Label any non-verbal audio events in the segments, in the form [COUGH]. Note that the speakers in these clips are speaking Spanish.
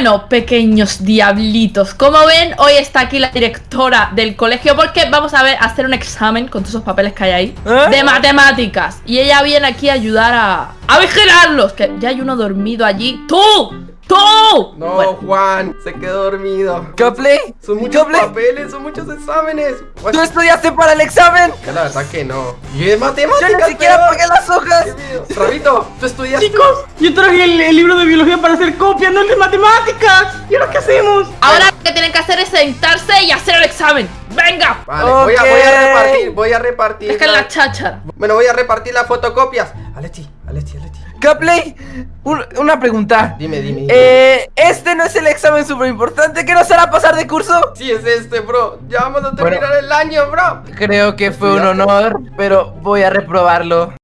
Bueno, pequeños diablitos, como ven, hoy está aquí la directora del colegio porque vamos a ver a hacer un examen con todos esos papeles que hay ahí ¿Eh? de matemáticas y ella viene aquí a ayudar a, a vigilarlos, que ya hay uno dormido allí. ¡Tú! ¡Tú! No, Bueno, Juan, se quedó dormido. ¿Copley? Son muchos ¿Copley? papeles, son muchos exámenes. What? ¿Tú estudiaste para el examen? Que la verdad que no. Y de Yo matemáticas, ni siquiera peor. pagué las hojas. Rabito, ¿tú estudiaste? Chicos, yo traje el, el libro de biología para hacer copia, no el de matemáticas. ¿Y ahora qué hacemos? ahora lo que tienen que hacer es sentarse y hacer el examen. ¡Venga! Vale, voy, a, voy a Ok. repartir, voy a repartir. Dejen la- la cháchara. Bueno, voy a repartir las fotocopias. Alechi, Alechi, Alechi. Copley, un- una pregunta. Dime, dime. dime. Eh, este no es el examen súper importante que nos hará pasar de curso. Sí, es este, bro. Ya vamos a Bueno. terminar el año, bro. Creo que fue un honor, pero voy a reprobarlo.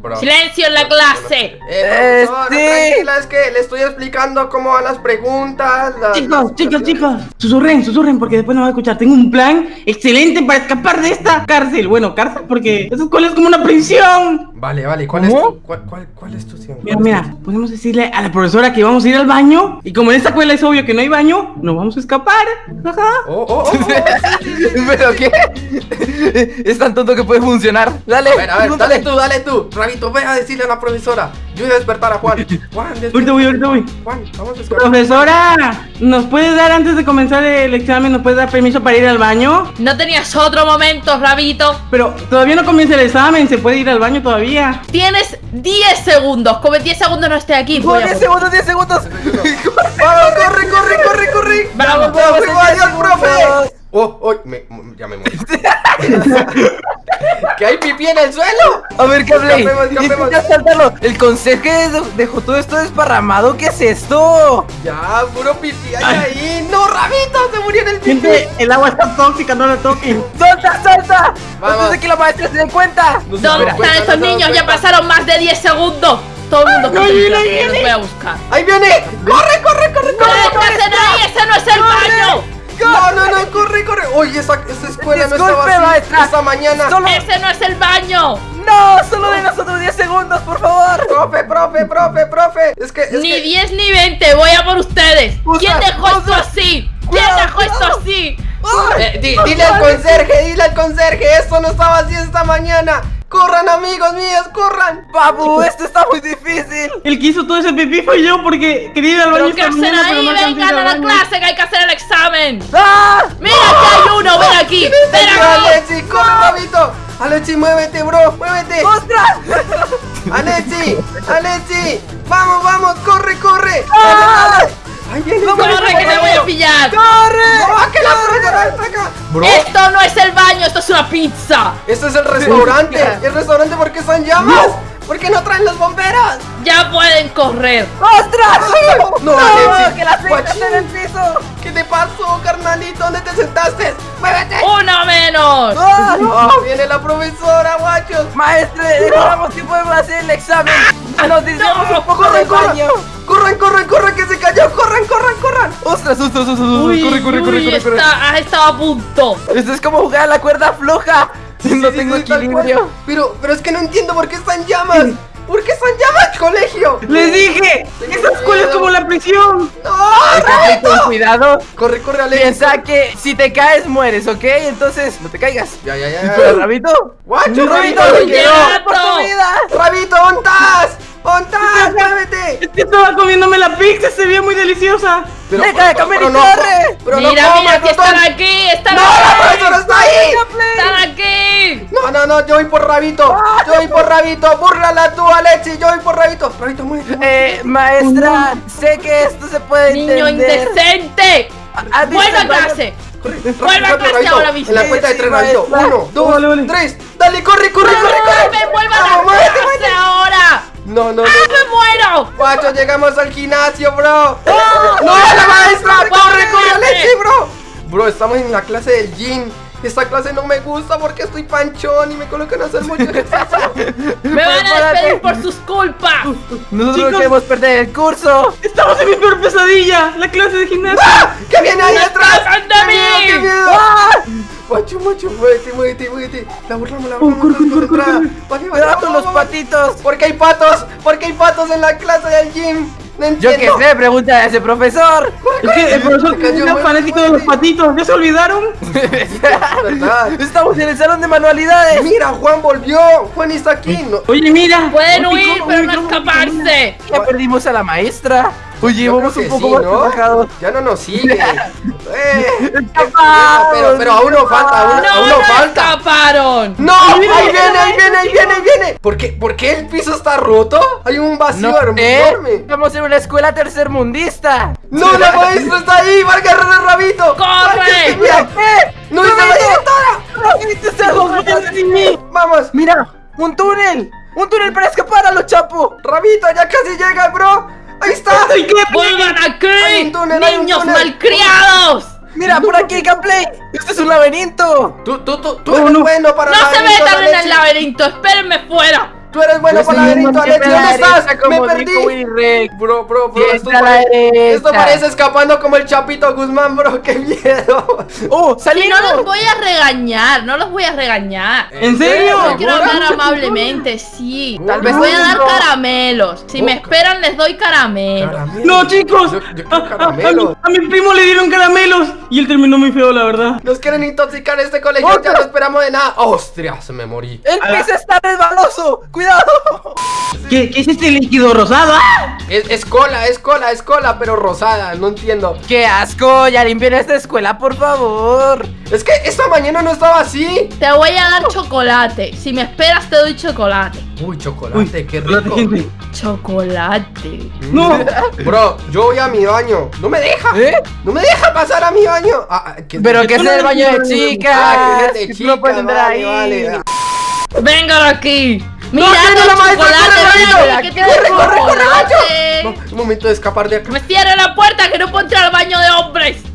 Bro. Silencio en la clase. Eh, Eh, profesora, sí. tranquila, es que le estoy explicando cómo van las preguntas. las- Chicos, las chicos, chicos, susurren, susurren porque después no va a escuchar. Tengo un plan excelente para escapar de esta cárcel. Bueno, cárcel porque esa escuela es como una prisión. Vale, vale, ¿cuál ¿Cómo? es tu, cuál, cuál, cuál es tu opción? Mira, ¿Cuál es mira, podemos decirle a la profesora que vamos a ir al baño y como en esta escuela es obvio que no hay baño, nos vamos a escapar. Ajá. Oh, oh, oh, oh. [LAUGHS] ¿Pero qué? [LAUGHS] Es tan tonto que puede funcionar. Dale, A ver, a ver, dale tú, dale tú. Rabito, ve a decirle a la profesora. Yo voy a despertar a Juan. [LAUGHS] Juan, Ahorita despierta. voy, ahorita voy. Juan, vamos a despertar. Profesora, ¿nos puedes dar antes de comenzar el examen, nos puedes dar permiso para ir al baño? ¿No tenías otro momento, Rabito? Pero todavía no comienza el examen, se puede ir al baño todavía. Tienes 10 segundos. Como en 10 segundos no esté aquí. Voy a 10 por- segundos, 10 segundos. [LAUGHS] Vamos, corre, corre, corre, corre. Vamos, vamos, vamos, adiós, profe. Oh, oh, me, ya me morí. [LAUGHS] ¿Que hay pipí en el suelo? A ver, Copley, Escapemos, escapemos. intenta saltarlo. El conserje de- dejó todo esto desparramado. ¿Qué es esto? Ya, puro hay ahí. No, Rabito, se murió en el. Gente, el agua está tóxica, no la toquen. ¡Solta, solta! Vamos. Antes de que la maestra se dé cuenta. No se ¿Dónde están dan niños? Ya pasaron más de 10 segundos. Todo el mundo Ahí viene, ahí viene. voy a buscar. ¡Ahí viene! ¡Corre, corre, corre, ¡No corre! detrás de ahí! ¡Ese no es el baño! No, no, no, corre, corre. Oye, esa, esa escuela no estaba así maestra. esta mañana. Solo... ¡Ese no es el baño! ¡No! ¡Solo de nosotros 10 segundos, por favor! Profe, profe, profe, profe. Es que, es Ni que... 10 ni 20, voy a por ustedes. Usa, ¿Quién dejó esto así? ¿Quién Cuidado, dejó esto así? Eh, di- dile al conserje, dile al conserje, esto no estaba así esta mañana. Corran, amigos míos, corran. Babu, esto está muy difícil. El que hizo todo ese pipí fue yo porque quería ir al baño ¿Pero qué esta mañana, pero ahí? no a ir ¡Vengan a la clase que hay que hacer el examen! ¡Ah! ¡Mira que hay uno! ¡Ven aquí! ¡Ven Ven, aquí! Alexi, corre, Rabito. Alexi, muévete, bro, muévete. ¡Ostras! [LAUGHS] Alexi, Alexi. Vamos, vamos, corre, corre. ¡Ah! Ahí viene. ¡Corre que te voy a pillar! ¡Corre! ¡No! Bro, ¡Esto no es el baño! ¡Esto es una pizza! esto es el restaurante. ¿El restaurante por qué están llamas? ¿Por qué no traen los bomberos? ¡Ya pueden correr! ¡Ostras! No, ¡No! Alexi. ¡Que la aceite Guachín. está en el piso! ¿Qué te pasó, carnalito? ¿Dónde te sentaste? ¡Muévete! ¡Uno menos! ¡Ah! No, viene la profesora, guachos. Maestre, ignoramos que podemos hacer el examen. Nos un poco Corran, corran. baño. Corran, corran, corran, que se cayó. Corran, corran, corran. ¡Ostras, ostras, ostras! Uy, corre, corre, corre, uy, corre, corre. está- has estado a punto. Esto es como jugar a la cuerda floja. no Sí, tengo sí, tal equilibrio. Pero, pero es que no entiendo por qué están llamas. ¿Por qué están llamas, colegio? Les dije, Tengo prisión. ¡No, Hay que con cuidado. Corre, corre, Alex. Piensa que si te caes mueres, ¿ok? Entonces no te caigas. Ya, ya, ya. Pero, Rabito. Guacho, Rabito, Rabito, quedo. por tu vida. Rabito. ¿Dónde estás? ¡Muévete! Es que estaba comiéndome la pizza, se veía muy deliciosa. Deja de comer y pero no, corre. Pero no mira, mira, que no están aquí, están ¡No, la aquí. profesora está ahí! Están aquí. No, no, no, yo voy por Rabito. Yo voy por Rabito. Búrlala tú, Alexi. Yo voy por Rabito. Rabito, muévete. Eh, maestra, sé que esto se puede Niño entender. indecente. ¿Has visto Vuelve a clase. Vuelve a clase ahora mismo. En la cuenta de tres, Rabito. Uno, dos, tres. Dale, corre, corre, corre, corre. ¡Me vuelva a la clase ahora! No, no, no. ¡Ah, me muero! Guacho, llegamos al gimnasio, bro. ¡No, la maestra! ¡Corre, corre, Alexi, bro! Bro, estamos en la clase del gym. Esta clase no me gusta porque estoy panchón y me colocan a hacer mucho ejercicio. [LAUGHS] ¡Me van a despedir por sus culpas! Nosotros no Chicos. queremos perder el curso. Estamos en mi peor pesadilla, la clase de gimnasia. ¡Ah! ¿Qué viene ahí atrás? ¡Anda ¡Qué miedo, qué miedo! ¡Ah! Guacho, guacho, muévete, muévete, muévete. La burlamos, la Oh, burlamos. corre, corre, corre, corre. Vale, Cuidado los patitos. Porque hay patos, porque hay patos en la clase del gym. No Yo qué sé, pregunta a ese profesor. Es que el profesor Me cayó es muy fanático de los patitos. ¿Ya se olvidaron? [LAUGHS] ¿Verdad? Estamos en el salón de manualidades. Mira, Juan volvió. Juan está aquí. No- Oye, mira. Pueden No, huir, pero no escaparse. Ya perdimos a la maestra. Oye, Yo vamos un que poco sí, más ¿no? Ya no nos [LAUGHS] sigue. Eh, Escapamos, pero, pero aún nos falta, aún, No, aún no falta. escaparon. ¡No! ¡Ahí viene, ahí viene, ahí viene, ahí viene! ¿Por qué, ¿Por qué el piso está roto? Hay un vacío No enorme. Estamos en una escuela tercermundista. ¡No, la maestra está ahí! ¡Va a agarrar el rabito! ¡Corre! ¡No está la directora! ¡No! ¡Vamos! Mira, un túnel. Un túnel para escapar a los chapos. ¡Rabito, ya casi llega, bro! ¡Vuelvan aquí! Túnel, ¡Niños malcriados! Mira, por aquí, Gameplay. Este es un laberinto. Tú, tú, tú, tú eres no. bueno para ¡No se metan en el laberinto! ¡Espérenme fuera! Tú eres bueno para laberinto, ¿Dónde estás? ¡Me perdí! Bro, bro, bro, esto parece, derecha. esto parece escapando como el Chapito Guzmán, bro, qué miedo. [LAUGHS] ¡Oh, Y salimos! no los voy a regañar, no los voy a regañar. ¿En serio? Yo quiero hablar amablemente, sí. Tal Les vez voy a dar caramelos. Si me esperan, les doy caramelos. Caramelo. No, chicos. Yo, yo A, quiero a- a mi, caramelos. a mi primo le dieron caramelos y él terminó muy feo, la verdad. Nos quieren intoxicar este colegio, ya no esperamos de nada. ¡Ostras! Me morí. El A está resbaloso. Cuidado. ¿Qué, qué es este líquido rosado? ¡Ah! Es, es cola, es cola, es cola, pero rosada, no entiendo. ¡Qué asco! Ya limpien esta escuela, por favor. Es que esta mañana no estaba así. Te voy a dar chocolate. Si me esperas, te doy chocolate. Uy, chocolate, Uy, qué rico. gente. Chocolate. [LAUGHS] No. Bro, yo voy a mi baño. No me deja. ¿Eh? No me deja pasar a mi baño. Ah, ah, ¿qué- Pero qué- que es el baño de chicas. Ah, que es de tú no puedes chicas, entrar vale, ahí. vale. Vengan aquí. No, Mira, no, la maestra, chocolate. corre, corre, corre, corre, corre, chocolate. No, es momento de escapar de acá. Me cierra la puerta que no puedo entrar al baño de hombres. [LAUGHS]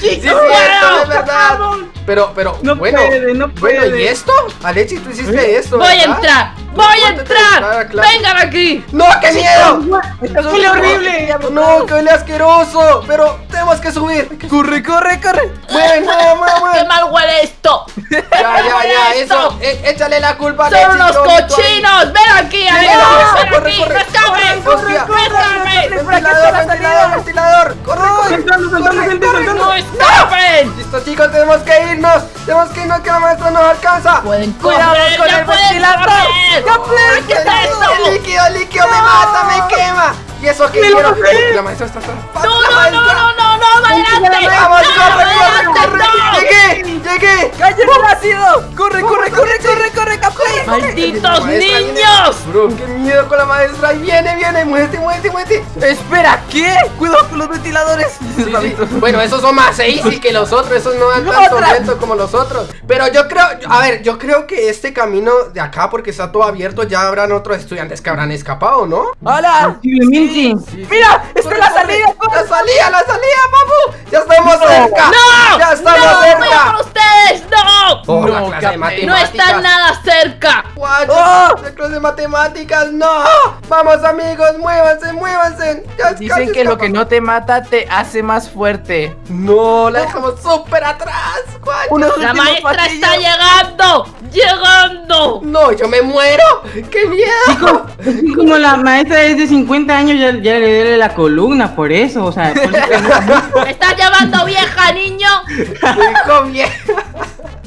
Sí, puedo. es verdad. Pero, pero, No bueno. puede, no Bueno, puede. ¿y esto? Alexi, tú hiciste esto. Voy a entrar. Voy a entrar. Vengan aquí. ¡No, qué miedo! ¡Huele horrible! No, que huele asqueroso. Pero tenemos que subir. Corre, corre, corre. Mueve, mueve, mueve, [LAUGHS] ¡Qué mal huele esto! Ya, ya, ya, eso. eh, échale la culpa a ¡Son ahí. cochinos! ¡Ven aquí! Corre, ¡Ven corre, aquí! ¡No escapes! Ventilador, ventilador, ventilador. Corre, corre. ¡No escapen! Listo, chicos, tenemos que irnos. Tenemos que irnos que la maestra nos alcanza. Pueden Cuidado correr, con ya el ventilador. ¡Ya pueden, ¿Qué es esto? El líquido, líquido me mata, me quema. Y eso que quiero. La maestra está atrás. No, no, no, no, no, no, adelante. Vamos, No, corre, corre, corre. no. Llegué, llegué. ¡Cállate el ácido! ¡Corre, corre, corre, corre, corre, Gameplay! ¡Malditos niños! Bro, qué miedo con la maestra. Ahí viene, viene. Muévete, muévete, muévete. Espera, ¿qué? Cuidado con los ventiladores. Sí, sí. Bueno, esos son más easy que los otros, esos no dan tanto Otra. reto como los otros. Pero yo creo, a ver, yo creo que este camino de acá, porque está todo abierto, ya habrán otros estudiantes que habrán escapado, ¿no? ¡Hola! Posiblemente. ¡Mira! ¡Esta es la salida! ¡La salida, la salida, papu! ¡Ya estamos cerca! ¡No! ¡Ya estamos ¡No! ¡Voy a cerca! por ustedes! ¡No! Oh, la No, clase de Capri. ¡No están nada cerca! Guacho, Oh. la clase de matemáticas, no. Vamos amigos, muévanse, muévanse. Ya Dicen que lo que no te mata te hace más fuerte. No, la dejamos súper atrás, guacho. ¡La maestra pasillos. está llegando! ¡Llegando! No, yo me muero. ¡Qué miedo! Así como [LAUGHS] la maestra es de 50 años, ya, ya le duele la columna, por eso, o sea, por eso que- [LAUGHS] ¿Me estás llamando vieja, niño?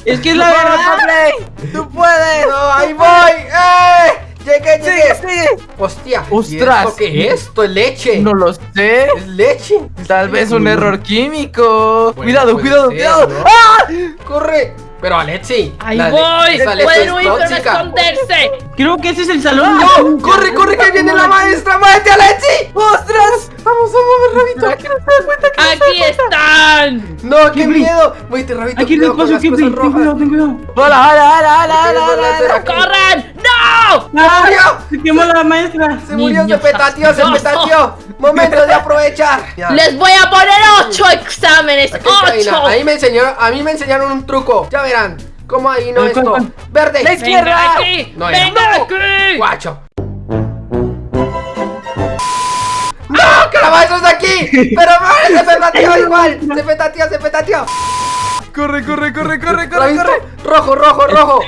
Es que es la ¡Vamos, verdad. Gameplay! ¡Tú puedes! Ahí voy. ¡Eh! Llegué, llegué. ¡Sigue, sigue! Hostia. ¿y Ostras. ¿Esto qué es? Esto es leche. No lo sé. Es leche. Tal vez un error químico. Bueno, cuidado, cuidado, ser, cuidado. ¿no? ¡Ah! Corre. Pero Alexi. ¡Ahí voy! ¡Pueden huir, pero no esconderse! Creo que ese es el salón. ¡No! ¡Corre, corre, que viene la maestra! ¡Muévete, Alexi! ¡Ostras! ¡Vamos, vamos, Rabito! ¿Será que no se da cuenta que ¡Aquí están! ¡No, qué miedo! Muévete, Rabito, Aquí las Kibri, cosas ten cuidado, ten cuidado. ¡Hola, hola, hola, hola, ¿Qué hola, quieres ¡No! ¡Ah! murió! Se quemó la maestra. Se murió, se Niños petateó, se petateó. Momento de aprovechar. Ya. Les voy a poner ocho exámenes. ¡Ocho! Ahí me enseñaron, a mí me enseñaron un truco. Ya verán. ¿Cómo ahí no ¿Cuál, esto? Verde. La izquierda. ¡Venga aquí! No. ¡Venga No. aquí! Guacho. ¡No! ¡Que la maestra está aquí! ¡Pero no! [LAUGHS] ¡Se petateó igual! ¡Se petateó, se petateó! Corre, corre, corre, corre, ¿Lo corre, corre. Rojo, rojo, rojo.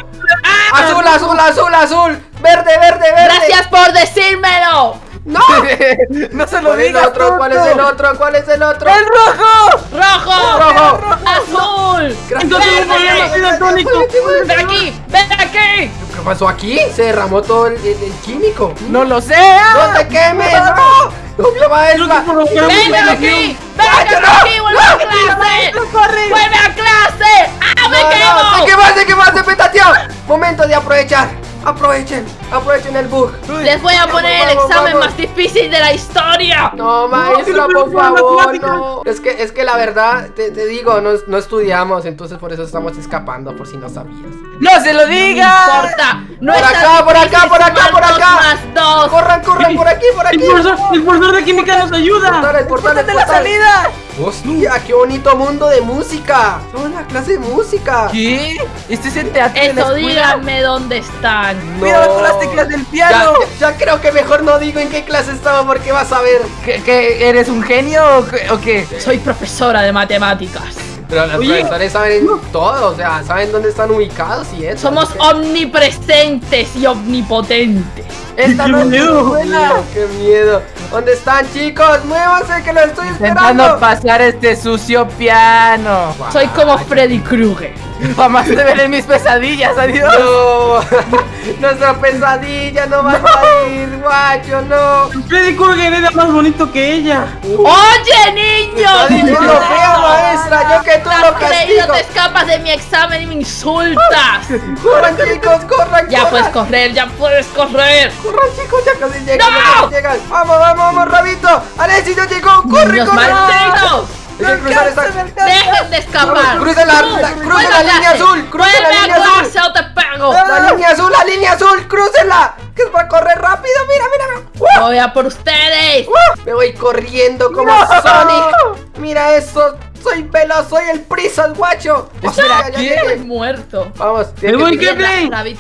Azul, azul, azul, azul. Verde, verde, verde. ¡Gracias por decírmelo! ¡No! [LAUGHS] no se lo ¿Cuál es el digas, otro? ¿Cuál es el otro? ¿Cuál es el otro? ¡El rojo! ¡Rojo! ¡Rojo! ¡Azul! Gracias. Problema. ¡Ven aquí! ¡Ven aquí! ¿Qué pasó aquí? Se derramó todo el, el- el químico. ¡No lo sé! ¡No te quemes! ¡No! ¡Doble maestra! ¡Ven aquí! ¡Ven aquí! ¡Vuelve a clase! ¡Vuelve a clase! ¡Ah, me quemo! ¿De qué más? ¿De qué más? ¡De petateo! Momento de aprovechar. Aprovechen, aprovechen el bug. Les voy a poner el examen vamos. más difícil de la historia. No, maestra, por por favor, no. Es que, es que la verdad, te, te digo, no, no estudiamos, entonces por eso estamos escapando, por si no sabías. ¡No se lo No digas! importa. No Por es tan acá, por acá, por acá, por dos acá. Por aquí, El aquí. profesor, el profesor de química nos ayuda. Portal, el portal, el ¡Póntate la portal. salida! Hostia, qué bonito mundo de música. En la clase de música. ¿Qué? ¿Este es el teatro de la Eso escuela? díganme dónde están. No. Mira con las teclas del piano. ya- ya creo que mejor no digo en qué clase estaba porque vas a ver. ¿Qué, qué, eres un genio o qué? o qué? Soy profesora de matemáticas. Pero los Oye. profesores saben todo, o sea, saben dónde están ubicados y eso. Somos omnipresentes y omnipotentes. Esta [LAUGHS] ¡Qué no es miedo! tu escuela. Miedo, ¡Qué miedo! ¿Dónde están, chicos? ¡Muévanse que lo estoy Intentando esperando! pasar este sucio piano. Soy como Freddy Krueger. Jamás te veré en mis pesadillas, adiós. ¡No! [LAUGHS] ¡Nuestra pesadilla no va a salir, guacho, no! Freddy Krueger era más bonito que ella. ¡Oye, niño! ¡Está diciendo feo, maestra! ¡Yo que tú lo castigo! te escapas de mi examen y me insultas. [LAUGHS] ¡Corran, chicos, corran, Ya corran! puedes correr, ya puedes correr. ¡Corran, chicos! ¡Ya casi llegan, ¡No! ya casi llegan! ¡Vamos, vamos, vamos, Rabito! ¡Alexis ya llegó! ¡Corre, corre! Que cruzar esta... Dejen de escapar. Cruza la- la- cruza la línea azul, cruza la línea a azul. o te pego. ¡La línea azul, la línea azul! ¡Crúcela! ¡Que va a correr rápido! ¡Mira, mira! mira. Voy a por ustedes. Me voy corriendo como Sonic. Mira eso. Soy veloz, soy el prisas, guacho. Espera, ¿quién? llegué. muerto. Vamos.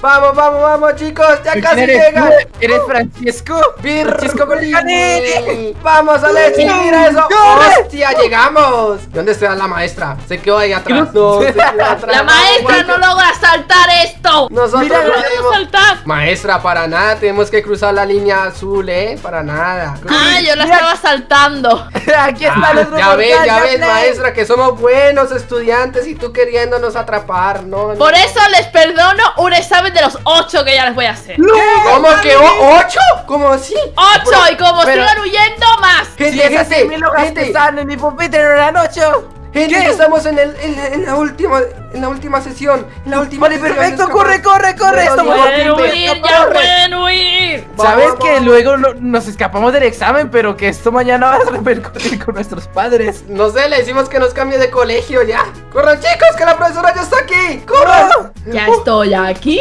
Vamos, vamos, vamos, chicos. Ya ¿Quién casi eres llegan. tú? ¿Eres Francisco? Francisco. Golini. Vamos, Alexis, No. mira eso. ¡Corre! ¡Hostia, llegamos! ¿Dónde está la maestra? Se quedó ahí atrás. No, se quedó [LAUGHS] atrás. La maestra no logra saltar esto. Nosotros Mira, lo No saltar. Maestra, para nada, tenemos que cruzar la línea azul, ¿eh? Para nada. Ah, yo la Mira. estaba saltando. [LAUGHS] Aquí está Ah, el otro ya ves, ya ves, Play. Que somos buenos estudiantes y tú queriéndonos atrapar, ¿no? no. Por eso les perdono un examen de los ocho que ya les voy a hacer. ¿Cómo que o- ocho? ¿Cómo así? ¡Ocho! Y como pero- sigan huyendo, más. Si Gente, esas gente, gente, están en mi pupitre no eran ocho. Gente, ¿Qué? estamos en, el, en, en la última, en la última sesión, en la última Vale, sesión, perfecto, escapar. corre, corre, corre. Bueno, Estamos a Pueden huir, ya pueden huir. Sabes Vamos, que vamos. luego lo- nos escapamos del examen, pero que esto mañana va a repercutir con nuestros padres. No sé, le decimos que nos cambie de colegio ya. ¡Corran, chicos, que la profesora ya está aquí! ¡Corran! Ya estoy aquí.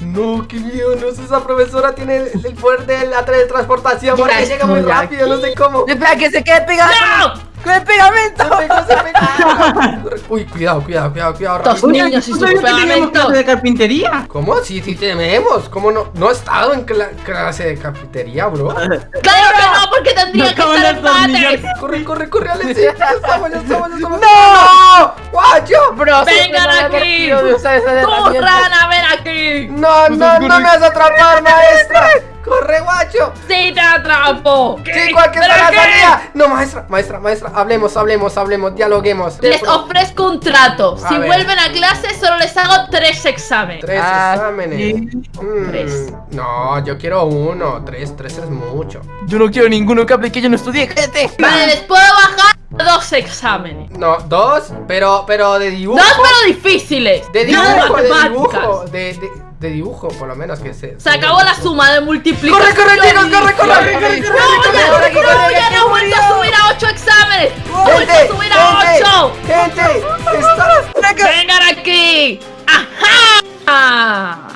No, qué miedo, no sé, esa profesora tiene el, el poder de la teletransportación porque llega muy rápido, no sé cómo. Espera, que se quede pegado ¡No! Con el pegamento. Uy, cuidado, cuidado, cuidado, cuidado. Oye, niños y ¿no pegamentos. clase de carpintería? ¿Cómo? Sí, sí tenemos. ¿Cómo no? No he estado en cla- clase de cafetería, bro. [LAUGHS] Claro que no, porque tendría Me que estar en. Corre, corre, corre, Alex. Ya estamos, ya estamos, ya estamos. ¡No! ¡Guacho! Bro, Vengan aquí. ¡Tú, rana, ven aquí! No, no, no me vas a atrapar, [LAUGHS] maestra. Corre, guacho. ¡Sí te atrapo! Chico, aquí ¿Pero está la qué? salida. No, maestra, maestra, maestra. Hablemos, hablemos, hablemos, dialoguemos. Les ofrezco un trato. A Si ver. vuelven a clase, solo les hago tres exámenes. Tres Ah, exámenes. sí. Mm, Tres. No, yo quiero uno. Tres, tres es mucho. Yo no quiero ninguno que aplique, yo no estudié, cállate. Vale, les puedo bajar dos exámenes. No, dos, pero, pero de dibujo. Dos, pero difíciles. De No dibujo, de dibujo. De, de, de dibujo, por lo menos que se. Se acabó la suma de multiplicación. ¡Corre, corre, chicos! ¡Corre, corre, corre! ¡No, ya no he vuelto a subir a 8 exámenes! ¡No he vuelto a subir a 8! ¡Gente! ¡Estás ¡Vengan aquí! ¡Ajá! ¡Ajá!